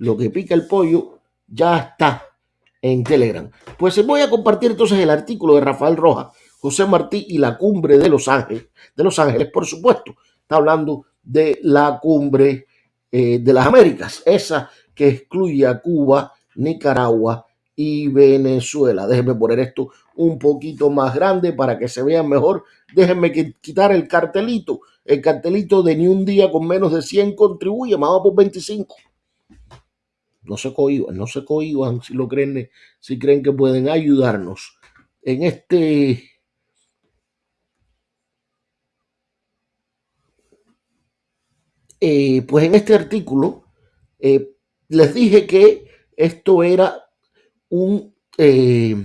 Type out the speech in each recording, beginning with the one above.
lo que pica el pollo ya está en Telegram. Pues se voy a compartir entonces el artículo de Rafael Rojas, José Martí y la cumbre de Los Ángeles. De Los Ángeles, por supuesto. Está hablando de la cumbre eh, de las Américas, esa que excluye a Cuba, Nicaragua y Venezuela. Déjenme poner esto un poquito más grande para que se vean mejor. Déjenme quitar el cartelito. El cartelito de ni un día con menos de 100 contribuye, más por 25 no se cohiban, no se cohiban si lo creen, si creen que pueden ayudarnos. En este eh, pues en este artículo eh, les dije que esto era un, eh,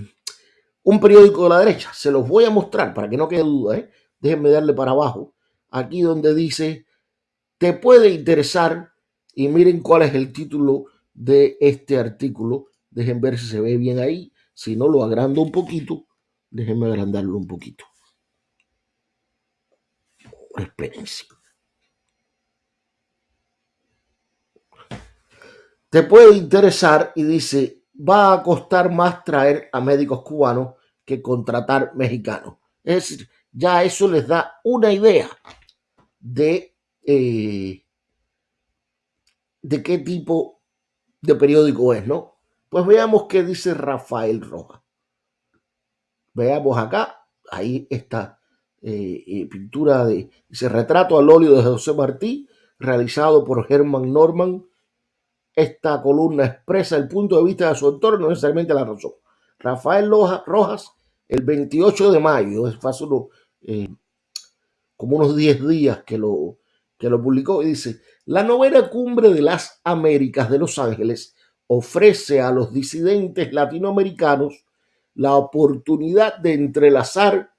un periódico de la derecha. Se los voy a mostrar para que no quede duda. Déjenme darle para abajo. Aquí donde dice, te puede interesar. Y miren cuál es el título de este artículo. Dejen ver si se ve bien ahí. Si no, lo agrando un poquito. Déjenme agrandarlo un poquito. Espérense. Te puede interesar y dice, va a costar más traer a médicos cubanos que contratar mexicanos. Es decir, ya eso les da una idea de, eh, de qué tipo de periódico es, ¿no? Pues veamos qué dice Rafael Roja. Veamos acá, ahí está eh, eh, pintura de ese retrato al óleo de José Martí, realizado por Herman Norman. Esta columna expresa el punto de vista de su autor, no necesariamente la razón. Rafael Rojas, el 28 de mayo, es fácil, eh, como unos 10 días que lo, que lo publicó, y dice, la novena cumbre de las Américas de Los Ángeles ofrece a los disidentes latinoamericanos la oportunidad de entrelazar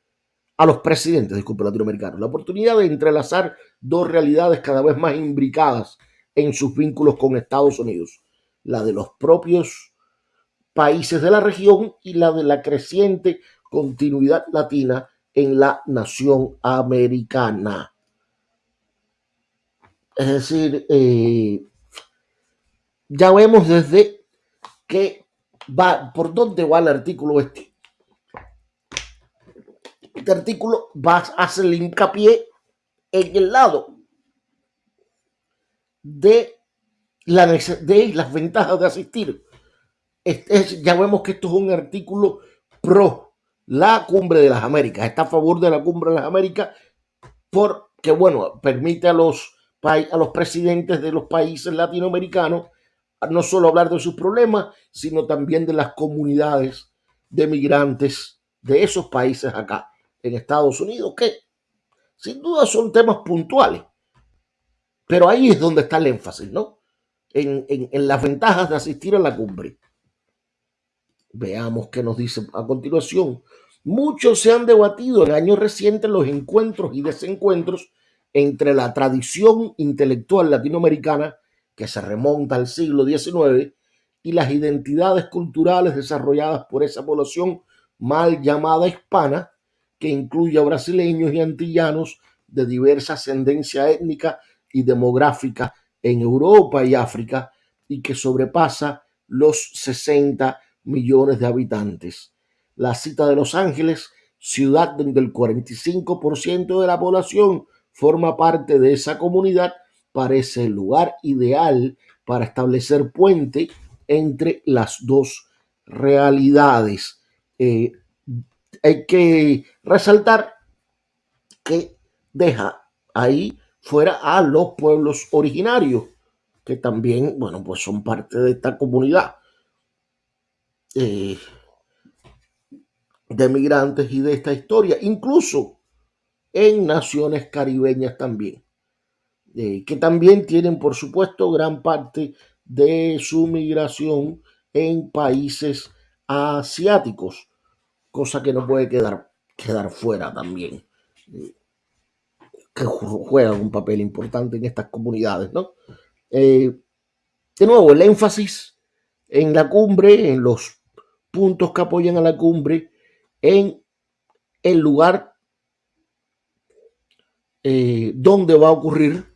a los presidentes, disculpe, latinoamericanos, la oportunidad de entrelazar dos realidades cada vez más imbricadas en sus vínculos con Estados Unidos, la de los propios países de la región y la de la creciente continuidad latina en la nación americana. Es decir, eh, ya vemos desde que va, por dónde va el artículo este. Este artículo va a hacer el hincapié en el lado de, la, de las ventajas de asistir. Ya vemos que esto es un artículo pro la cumbre de las Américas. Está a favor de la cumbre de las Américas porque, bueno, permite a los a los presidentes de los países latinoamericanos no solo hablar de sus problemas, sino también de las comunidades de migrantes de esos países acá en Estados Unidos, que sin duda son temas puntuales. Pero ahí es donde está el énfasis, ¿no? En, en las ventajas de asistir a la cumbre. Veamos qué nos dice a continuación. Muchos se han debatido en años recientes los encuentros y desencuentros entre la tradición intelectual latinoamericana, que se remonta al siglo XIX, y las identidades culturales desarrolladas por esa población mal llamada hispana, que incluye a brasileños y antillanos de diversa ascendencia étnica y demográfica en Europa y África, y que sobrepasa los 60 millones de habitantes. La cita de Los Ángeles, ciudad donde el 45% de la población forma parte de esa comunidad, parece el lugar ideal para establecer puente entre las dos realidades. Eh, hay que resaltar que deja ahí fuera a los pueblos originarios, que también, bueno, pues son parte de esta comunidad eh, de migrantes y de esta historia. Incluso en naciones caribeñas también, eh, que también tienen, por supuesto, gran parte de su migración en países asiáticos, cosa que no puede quedar, quedar fuera también, eh, que juegan un papel importante en estas comunidades, ¿no? Eh, de nuevo, el énfasis en la cumbre, en los puntos que apoyan a la cumbre, en el lugar eh, dónde va a ocurrir,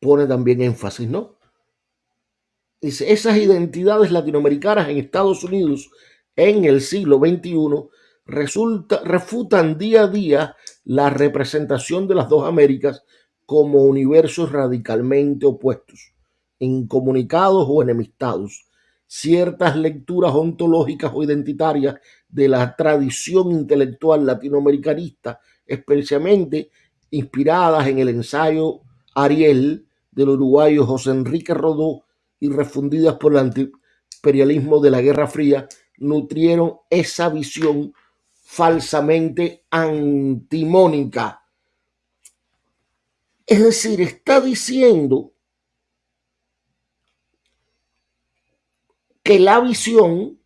pone también énfasis, ¿no? dice, esas identidades latinoamericanas en Estados Unidos en el siglo XXI resulta, refutan día a día la representación de las dos Américas como universos radicalmente opuestos, incomunicados o enemistados. Ciertas lecturas ontológicas o identitarias de la tradición intelectual latinoamericanista, especialmente inspiradas en el ensayo Ariel del uruguayo José Enrique Rodó y refundidas por el antiimperialismo de la Guerra Fría, nutrieron esa visión falsamente antimónica. Es decir, está diciendo que la visión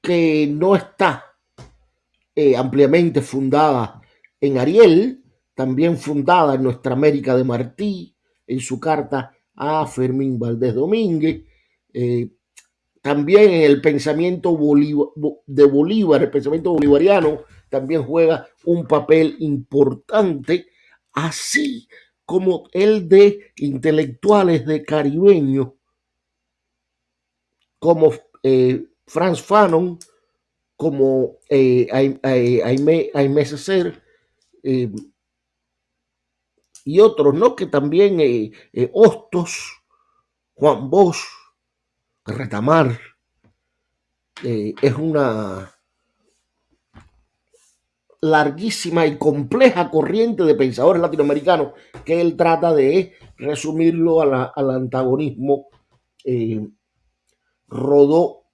que no está eh, ampliamente fundada en Ariel, también fundada en nuestra América de Martí, en su carta a Fermín Valdés Domínguez, eh, también en el pensamiento de Bolívar, el pensamiento bolivariano, también juega un papel importante, así como el de intelectuales de caribeños, como eh, Franz Fanon, como eh, Aimé, Aimé eh, y otros, ¿no? Que también eh, Hostos, Juan Bosch, retamar eh, es una larguísima y compleja corriente de pensadores latinoamericanos que él trata de resumirlo al antagonismo eh, rodó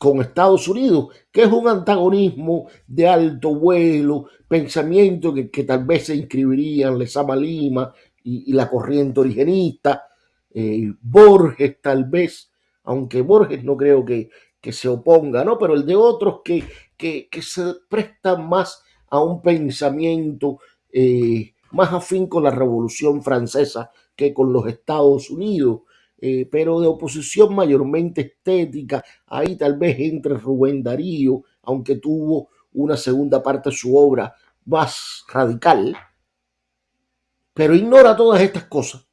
con Estados Unidos, que es un antagonismo de alto vuelo, pensamiento que, tal vez se inscribirían Lezama Lima y, la corriente originista, eh, Borges tal vez, aunque Borges no creo que, se oponga, ¿no? Pero el de otros que, que, se prestan más a un pensamiento eh, más afín con la Revolución Francesa que con los Estados Unidos, eh, pero de oposición mayormente estética. Ahí tal vez entre Rubén Darío, aunque tuvo una segunda parte de su obra más radical, pero ignora todas estas cosas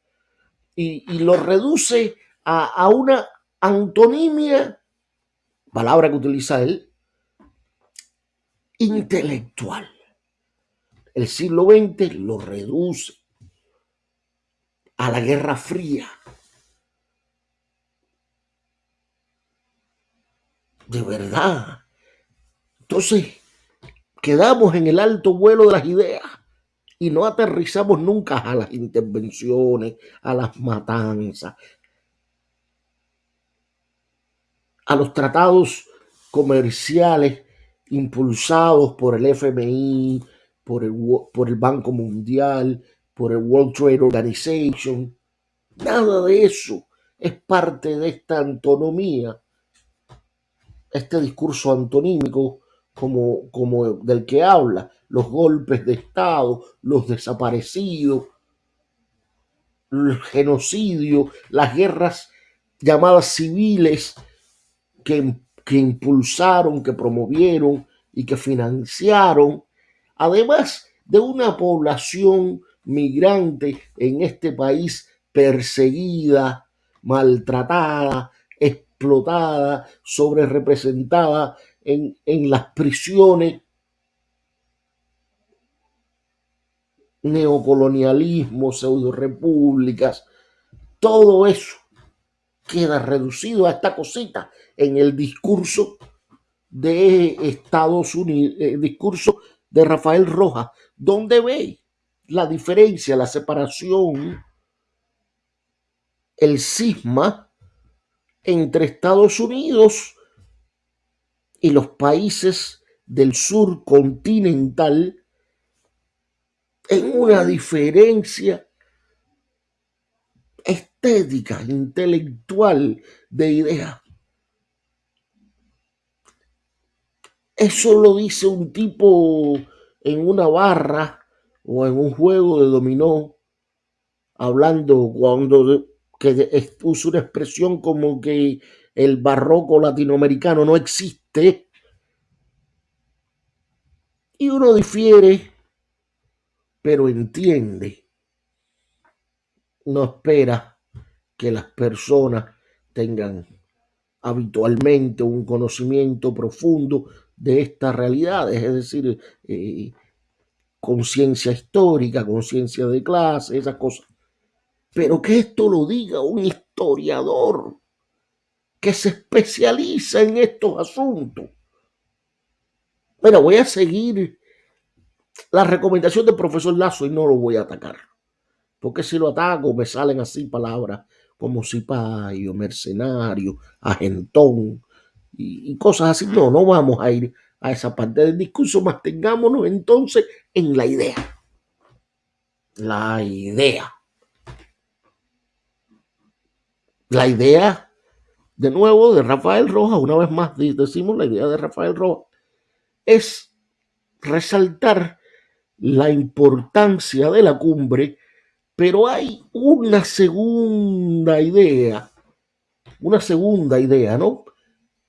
y, lo reduce a, a una antonimia, palabra que utiliza él, intelectual. El siglo XX lo reduce a la Guerra Fría. De verdad. Entonces, quedamos en el alto vuelo de las ideas y no aterrizamos nunca a las intervenciones, a las matanzas, a los tratados comerciales impulsados por el FMI, por el, Banco Mundial, por el World Trade Organization. Nada de eso es parte de esta antonomía, este discurso antonímico como, como del que habla, los golpes de Estado, los desaparecidos, el genocidio, las guerras llamadas civiles que, impulsaron, que promovieron y que financiaron, además de una población migrante en este país perseguida, maltratada, explotada, sobre representada en, en las prisiones, neocolonialismo, pseudo repúblicas, todo eso queda reducido a esta cosita en el discurso de Estados Unidos, el eh, discurso de Rafael Rojas, donde ve la diferencia, la separación, el cisma entre Estados Unidos y los países del sur continental en una diferencia estética, intelectual, de ideas. Eso lo dice un tipo en una barra o en un juego de dominó, hablando cuando que usa una expresión como que el barroco latinoamericano no existe. Y uno difiere, pero entiende no espera que las personas tengan habitualmente un conocimiento profundo de estas realidades, es decir, eh, conciencia histórica, conciencia de clase, esas cosas. Pero que esto lo diga un historiador que se especializa en estos asuntos. Bueno, voy a seguir la recomendación del profesor Lazo y no lo voy a atacar. Porque si lo ataco me salen así palabras como cipayo, mercenario, agentón y, y cosas así. No, no vamos a ir a esa parte del discurso, mantengámonos entonces en la idea. La idea. La idea, de nuevo, de Rafael Rojas, una vez más decimos la idea de Rafael Rojas, es resaltar la importancia de la cumbre, pero hay una segunda idea, una segunda idea, ¿no?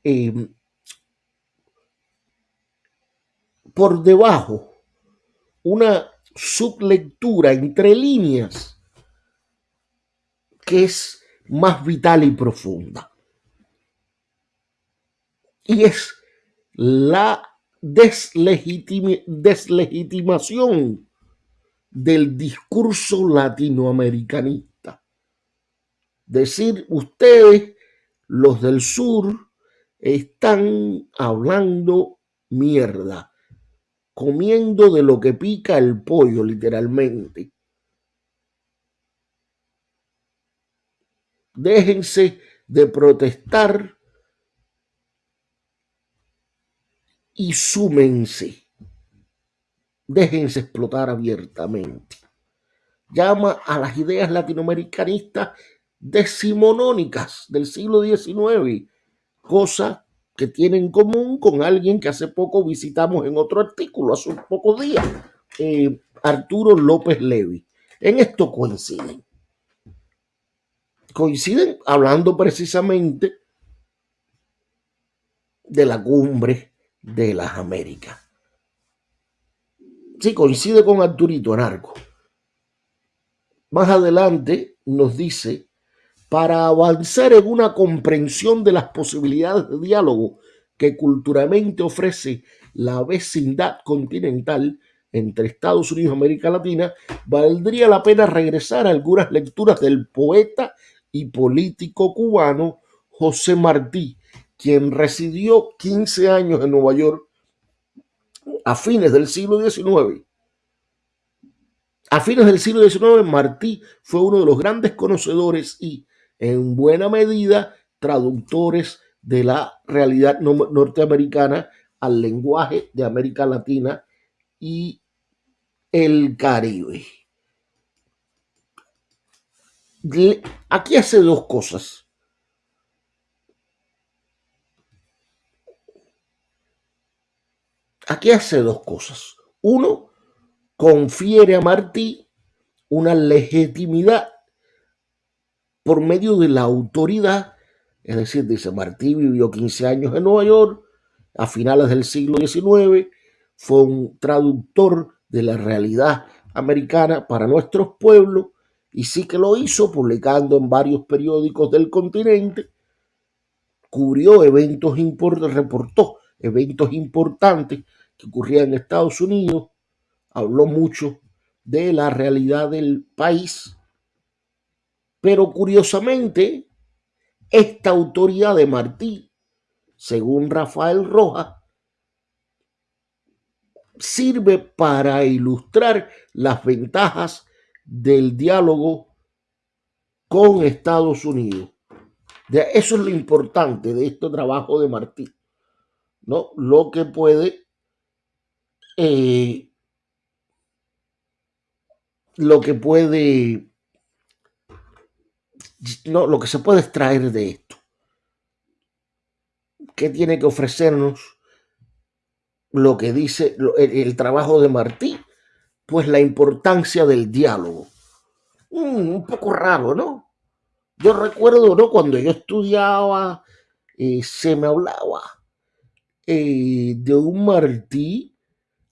Eh, por debajo, una sublectura entre líneas que es más vital y profunda. Y es la deslegitimación del discurso latinoamericanista. Decir, ustedes, los del sur, están hablando mierda, comiendo de lo que pica el pollo, literalmente. Déjense de protestar y súmense. Déjense explotar abiertamente. Llama a las ideas latinoamericanistas decimonónicas del siglo XIX, cosa que tiene en común con alguien que hace poco visitamos en otro artículo, hace pocos días, eh, Arturo López Levi. En esto coinciden. Coinciden hablando precisamente de la cumbre de las Américas. Sí, coincide con Arturito Anarco. Más adelante nos dice, para avanzar en una comprensión de las posibilidades de diálogo que culturalmente ofrece la vecindad continental entre Estados Unidos y América Latina, valdría la pena regresar a algunas lecturas del poeta y político cubano José Martí, quien residió 15 años en Nueva York a fines del siglo XIX. A fines del siglo XIX, Martí fue uno de los grandes conocedores y, en buena medida, traductores de la realidad norteamericana al lenguaje de América Latina y el Caribe. Aquí hace dos cosas. Aquí hace dos cosas. Uno, confiere a Martí una legitimidad por medio de la autoridad, es decir, dice Martí vivió 15 años en Nueva York, a finales del siglo XIX, fue un traductor de la realidad americana para nuestros pueblos y sí que lo hizo publicando en varios periódicos del continente, cubrió eventos importantes, reportó eventos importantes que ocurría en Estados Unidos, habló mucho de la realidad del país, pero curiosamente, esta autoridad de Martí, según Rafael Rojas, sirve para ilustrar las ventajas del diálogo con Estados Unidos. Eso es lo importante de este trabajo de Martí, ¿no? Lo que puede eh, lo que puede, no, lo que se puede extraer de esto. ¿Qué tiene que ofrecernos lo que dice el, el trabajo de Martí? Pues la importancia del diálogo. Mm, un poco raro, ¿no? Yo recuerdo, ¿no? Cuando yo estudiaba, eh, se me hablaba eh, de un Martí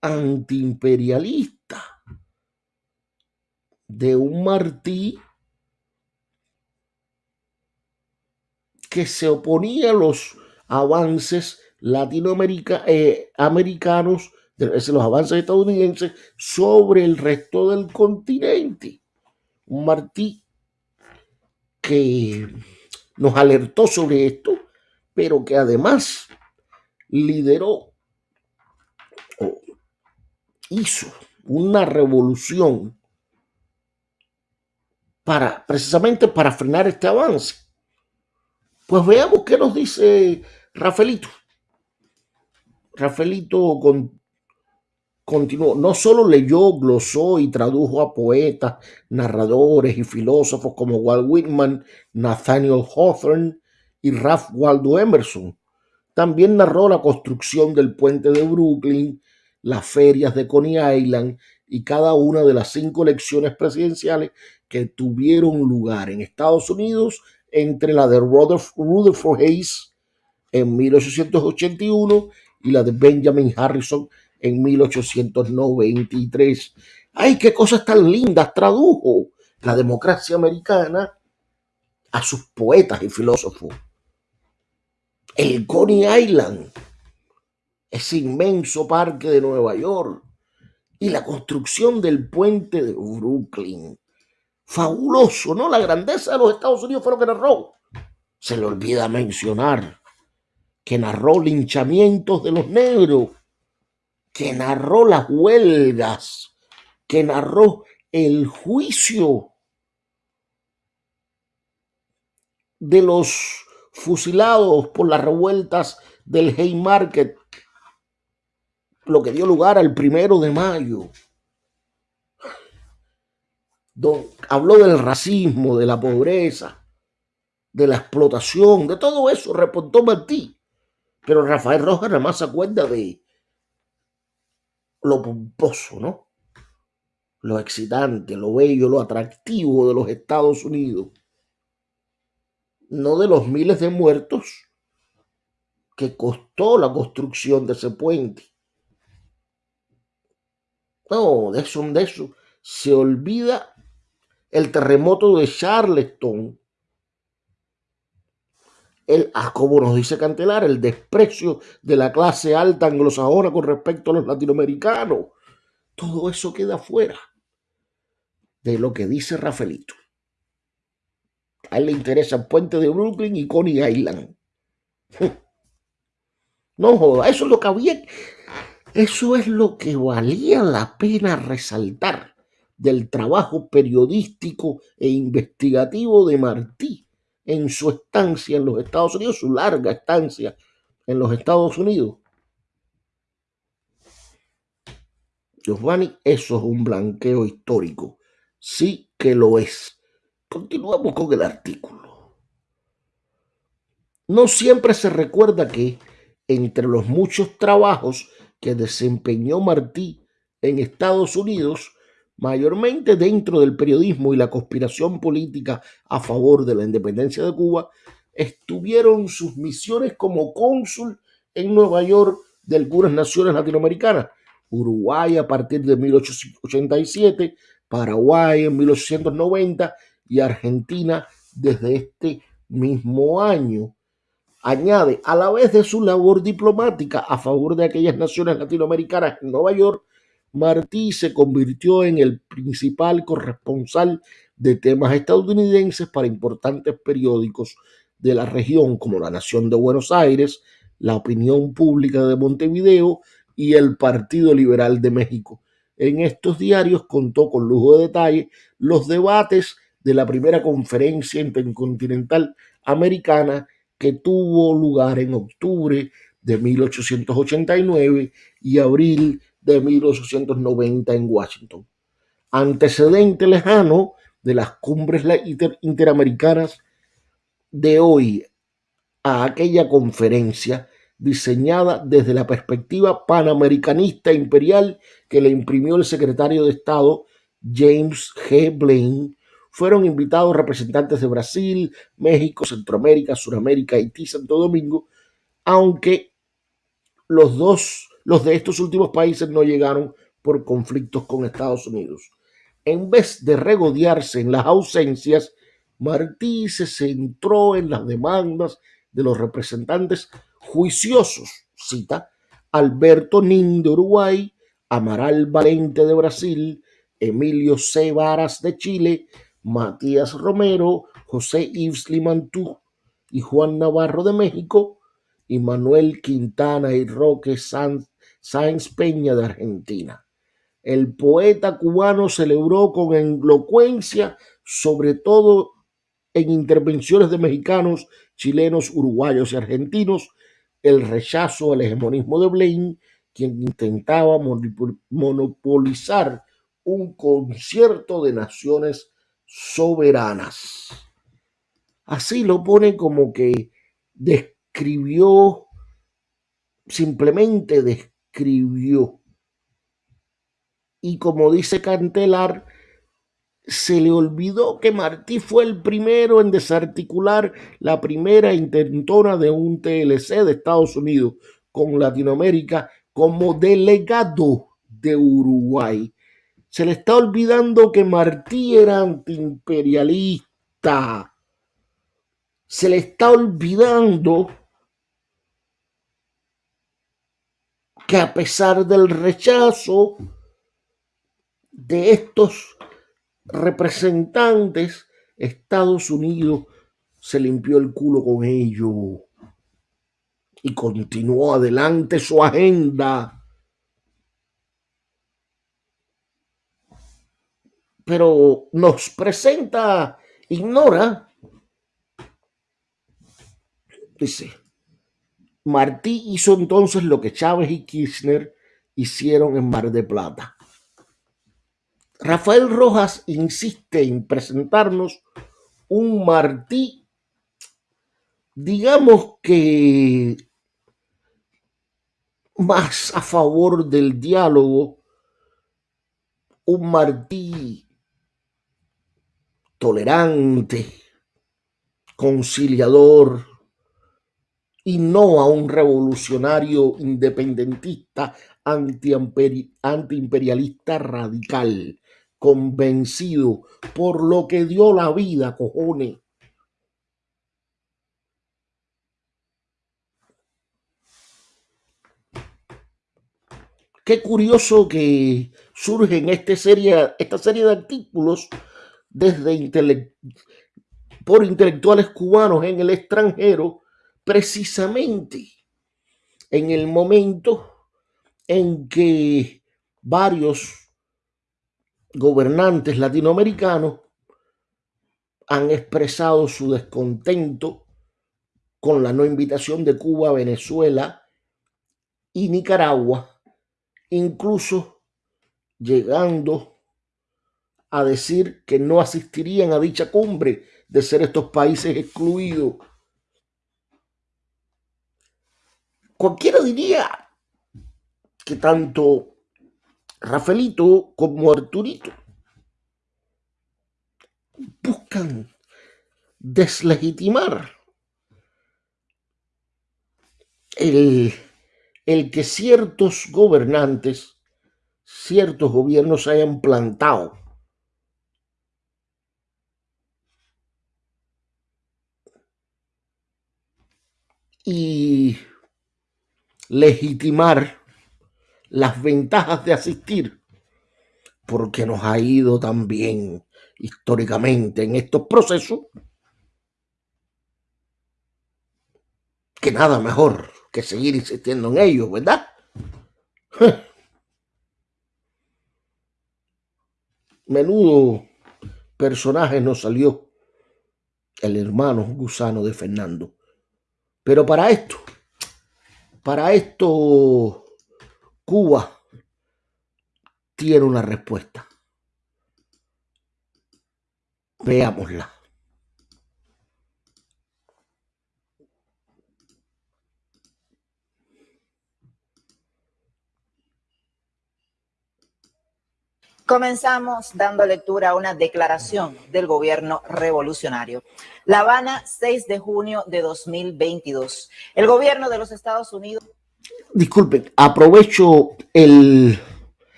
antiimperialista de un Martí que se oponía a los avances latinoamericanos, eh, los avances estadounidenses sobre el resto del continente. Un Martí que nos alertó sobre esto, pero que además lideró o hizo una revolución para precisamente para frenar este avance. Pues veamos qué nos dice Rafaelito. Rafaelito con, continuó, no solo leyó, glosó y tradujo a poetas, narradores y filósofos como Walt Whitman, Nathaniel Hawthorne y Ralph Waldo Emerson. También narró la construcción del puente de Brooklyn, las ferias de Coney Island y cada una de las cinco elecciones presidenciales que tuvieron lugar en Estados Unidos entre la de Rutherford Hayes en 1881 y la de Benjamin Harrison en 1893. ¡Ay, qué cosas tan lindas tradujo la democracia americana a sus poetas y filósofos! El Coney Island, ese inmenso parque de Nueva York, y la construcción del puente de Brooklyn. Fabuloso, ¿no? La grandeza de los Estados Unidos fue lo que narró. Se le olvida mencionar que narró linchamientos de los negros, que narró las huelgas, que narró el juicio de los fusilados por las revueltas del Haymarket lo que dio lugar al primero de mayo. habló del racismo, de la pobreza, de la explotación, de todo eso, reportó Martí. Pero Rafael Rojas nada más se acuerda de lo pomposo, ¿no? Lo excitante, lo bello, lo atractivo de los Estados Unidos. No de los miles de muertos que costó la construcción de ese puente. No, de eso, de eso. Se olvida el terremoto de Charleston. El, como nos dice Cantelar, el desprecio de la clase alta anglosajona con respecto a los latinoamericanos. Todo eso queda fuera de lo que dice Rafaelito. A él le interesa el puente de Brooklyn y Coney Island. No joda, eso es lo que había. Eso es lo que valía la pena resaltar del trabajo periodístico e investigativo de Martí en su estancia en los Estados Unidos, su larga estancia en los Estados Unidos. Giovanni, eso es un blanqueo histórico. Sí que lo es. Continuamos con el artículo. No siempre se recuerda que entre los muchos trabajos que desempeñó Martí en Estados Unidos, mayormente dentro del periodismo y la conspiración política a favor de la independencia de Cuba, estuvieron sus misiones como cónsul en Nueva York de algunas naciones latinoamericanas, Uruguay a partir de 1887, Paraguay en 1890 y Argentina desde este mismo año. Añade, a la vez de su labor diplomática a favor de aquellas naciones latinoamericanas en Nueva York, Martí se convirtió en el principal corresponsal de temas estadounidenses para importantes periódicos de la región como La Nación de Buenos Aires, La Opinión Pública de Montevideo y el Partido Liberal de México. En estos diarios contó con lujo de detalle los debates de la primera conferencia intercontinental americana que tuvo lugar en octubre de 1889 y abril de 1890 en Washington. Antecedente lejano de las cumbres interamericanas de hoy a aquella conferencia diseñada desde la perspectiva panamericanista imperial que le imprimió el secretario de Estado James G. Blaine fueron invitados representantes de Brasil, México, Centroamérica, Suramérica, Haití, Santo Domingo, aunque los dos, los de estos últimos países no llegaron por conflictos con Estados Unidos. En vez de regodearse en las ausencias, Martí se centró en las demandas de los representantes juiciosos, cita, Alberto Nin de Uruguay, Amaral Valente de Brasil, Emilio C. Varas de Chile, Matías Romero, José Yves Limantú y Juan Navarro de México, y Manuel Quintana y Roque Sáenz Peña de Argentina. El poeta cubano celebró con elocuencia, sobre todo en intervenciones de mexicanos, chilenos, uruguayos y argentinos, el rechazo al hegemonismo de Blaine, quien intentaba monopolizar un concierto de naciones soberanas. Así lo pone como que describió, simplemente describió. Y como dice Cantelar, se le olvidó que Martí fue el primero en desarticular la primera intentona de un TLC de Estados Unidos con Latinoamérica como delegado de Uruguay. Se le está olvidando que Martí era antiimperialista. Se le está olvidando que a pesar del rechazo de estos representantes, Estados Unidos se limpió el culo con ello y continuó adelante su agenda. Pero nos presenta, ignora, dice, Martí hizo entonces lo que Chávez y Kirchner hicieron en Mar de Plata. Rafael Rojas insiste en presentarnos un Martí, digamos que más a favor del diálogo, un Martí tolerante, conciliador, y no a un revolucionario independentista antiimperialista radical convencido por lo que dio la vida, cojones. Qué curioso que surge en esta serie, esta serie de artículos desde por intelectuales cubanos en el extranjero, precisamente en el momento en que varios gobernantes latinoamericanos han expresado su descontento con la no invitación de Cuba, Venezuela y Nicaragua, incluso llegando a decir que no asistirían a dicha cumbre de ser estos países excluidos. Cualquiera diría que tanto Rafaelito como Arturito buscan deslegitimar el, el que ciertos gobernantes, ciertos gobiernos hayan plantado y legitimar las ventajas de asistir, porque nos ha ido tan bien históricamente en estos procesos, que nada mejor que seguir insistiendo en ellos, ¿verdad? Menudo personaje nos salió el hermano gusano de Fernando. Pero para esto, para esto Cuba tiene una respuesta. Veámosla. Comenzamos dando lectura a una declaración del gobierno revolucionario. La Habana, 6 de junio de 2022. El gobierno de los Estados Unidos disculpen, aprovecho el,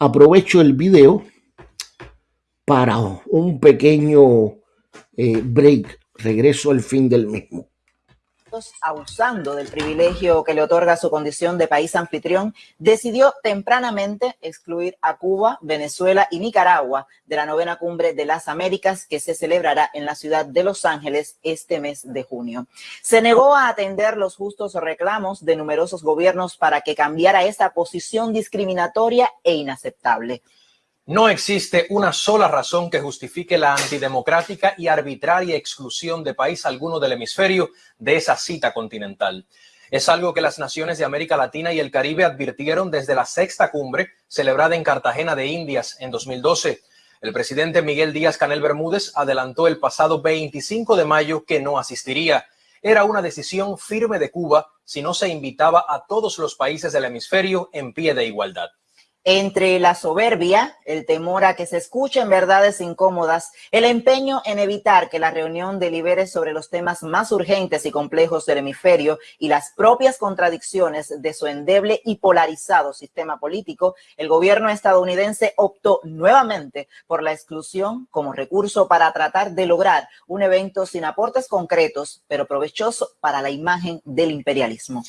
aprovecho el video para un pequeño eh, break, regreso al fin del mismo abusando del privilegio que le otorga su condición de país anfitrión, decidió tempranamente excluir a Cuba, Venezuela y Nicaragua de la novena cumbre de las Américas que se celebrará en la ciudad de Los Ángeles este mes de junio. Se negó a atender los justos reclamos de numerosos gobiernos para que cambiara esta posición discriminatoria e inaceptable. No existe una sola razón que justifique la antidemocrática y arbitraria exclusión de país alguno del hemisferio de esa cita continental. Es algo que las naciones de América Latina y el Caribe advirtieron desde la sexta cumbre celebrada en Cartagena de Indias en 2012. El presidente Miguel Díaz Canel Bermúdez adelantó el pasado 25 de mayo que no asistiría. Era una decisión firme de Cuba si no se invitaba a todos los países del hemisferio en pie de igualdad entre la soberbia, el temor a que se escuchen verdades incómodas, el empeño en evitar que la reunión delibere sobre los temas más urgentes y complejos del hemisferio y las propias contradicciones de su endeble y polarizado sistema político, el gobierno estadounidense optó nuevamente por la exclusión como recurso para tratar de lograr un evento sin aportes concretos, pero provechoso para la imagen del imperialismo.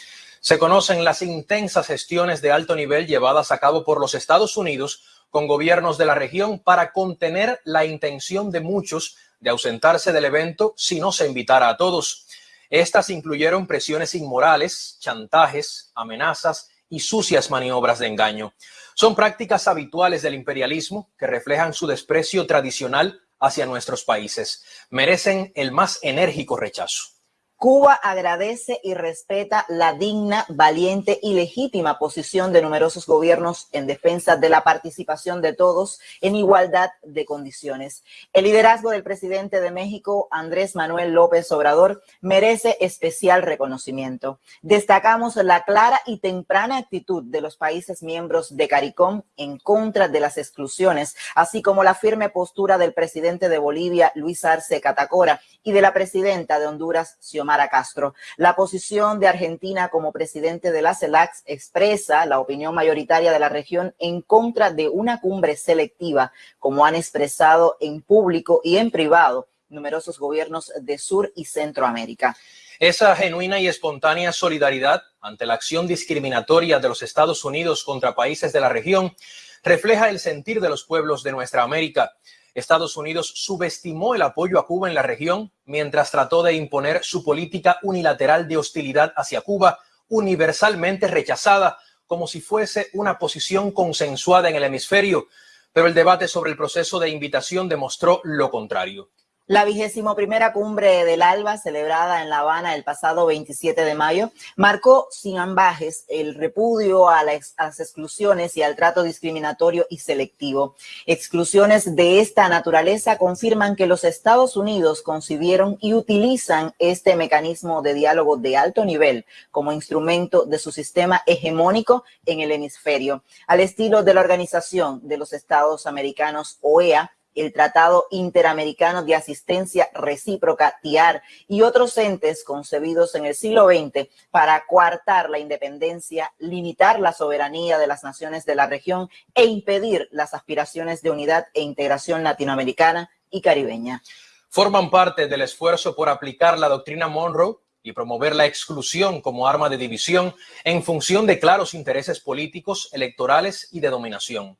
Se conocen las intensas gestiones de alto nivel llevadas a cabo por los Estados Unidos con gobiernos de la región para contener la intención de muchos de ausentarse del evento si no se invitara a todos. Estas incluyeron presiones inmorales, chantajes, amenazas y sucias maniobras de engaño. Son prácticas habituales del imperialismo que reflejan su desprecio tradicional hacia nuestros países. Merecen el más enérgico rechazo. Cuba agradece y respeta la digna, valiente y legítima posición de numerosos gobiernos en defensa de la participación de todos en igualdad de condiciones. El liderazgo del presidente de México, Andrés Manuel López Obrador, merece especial reconocimiento. Destacamos la clara y temprana actitud de los países miembros de CARICOM en contra de las exclusiones, así como la firme postura del presidente de Bolivia, Luis Arce Catacora, y de la presidenta de Honduras, Xiomara Castro. La posición de Argentina como presidente de la CELAC expresa la opinión mayoritaria de la región en contra de una cumbre selectiva, como han expresado en público y en privado numerosos gobiernos de Sur y Centroamérica. Esa genuina y espontánea solidaridad ante la acción discriminatoria de los Estados Unidos contra países de la región refleja el sentir de los pueblos de nuestra América. Estados Unidos subestimó el apoyo a Cuba en la región mientras trató de imponer su política unilateral de hostilidad hacia Cuba, universalmente rechazada como si fuese una posición consensuada en el hemisferio, pero el debate sobre el proceso de invitación demostró lo contrario. La vigésimo primera cumbre del ALBA, celebrada en La Habana el pasado 27 de mayo, marcó sin ambajes el repudio a las, exclusiones y al trato discriminatorio y selectivo. Exclusiones de esta naturaleza confirman que los Estados Unidos concibieron y utilizan este mecanismo de diálogo de alto nivel como instrumento de su sistema hegemónico en el hemisferio, al estilo de la Organización de los Estados Americanos, OEA, el Tratado Interamericano de Asistencia Recíproca, TIAR, y otros entes concebidos en el siglo XX para coartar la independencia, limitar la soberanía de las naciones de la región e impedir las aspiraciones de unidad e integración latinoamericana y caribeña. Forman parte del esfuerzo por aplicar la doctrina Monroe y promover la exclusión como arma de división en función de claros intereses políticos, electorales y de dominación.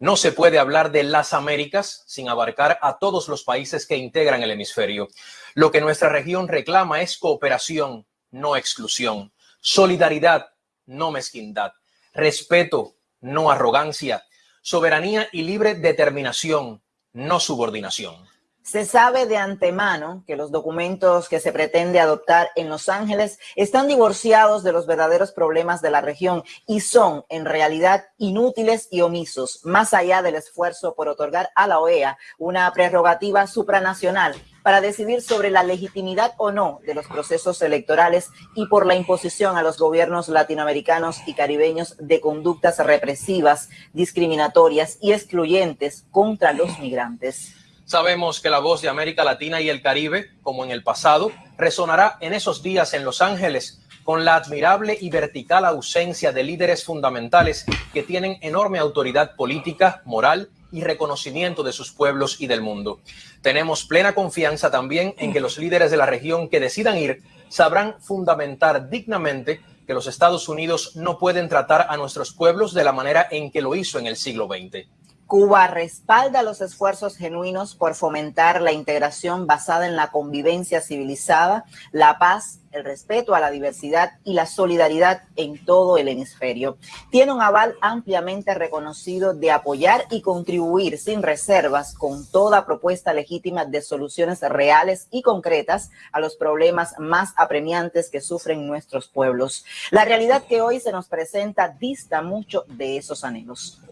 No se puede hablar de las Américas sin abarcar a todos los países que integran el hemisferio. Lo que nuestra región reclama es cooperación, no exclusión, solidaridad, no mezquindad, respeto, no arrogancia, soberanía y libre determinación, no subordinación. Se sabe de antemano que los documentos que se pretende adoptar en Los Ángeles están divorciados de los verdaderos problemas de la región y son en realidad inútiles y omisos, más allá del esfuerzo por otorgar a la OEA una prerrogativa supranacional para decidir sobre la legitimidad o no de los procesos electorales y por la imposición a los gobiernos latinoamericanos y caribeños de conductas represivas, discriminatorias y excluyentes contra los migrantes. Sabemos que la voz de América Latina y el Caribe, como en el pasado, resonará en esos días en Los Ángeles con la admirable y vertical ausencia de líderes fundamentales que tienen enorme autoridad política, moral y reconocimiento de sus pueblos y del mundo. Tenemos plena confianza también en que los líderes de la región que decidan ir sabrán fundamentar dignamente que los Estados Unidos no pueden tratar a nuestros pueblos de la manera en que lo hizo en el siglo XX. Cuba respalda los esfuerzos genuinos por fomentar la integración basada en la convivencia civilizada, la paz, el respeto a la diversidad y la solidaridad en todo el hemisferio. Tiene un aval ampliamente reconocido de apoyar y contribuir sin reservas con toda propuesta legítima de soluciones reales y concretas a los problemas más apremiantes que sufren nuestros pueblos. La realidad que hoy se nos presenta dista mucho de esos anhelos.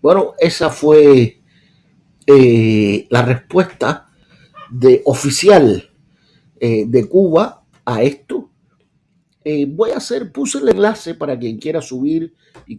Bueno, esa fue eh, la respuesta de oficial eh, de Cuba a esto. Eh, voy a hacer, puse el enlace para quien quiera subir y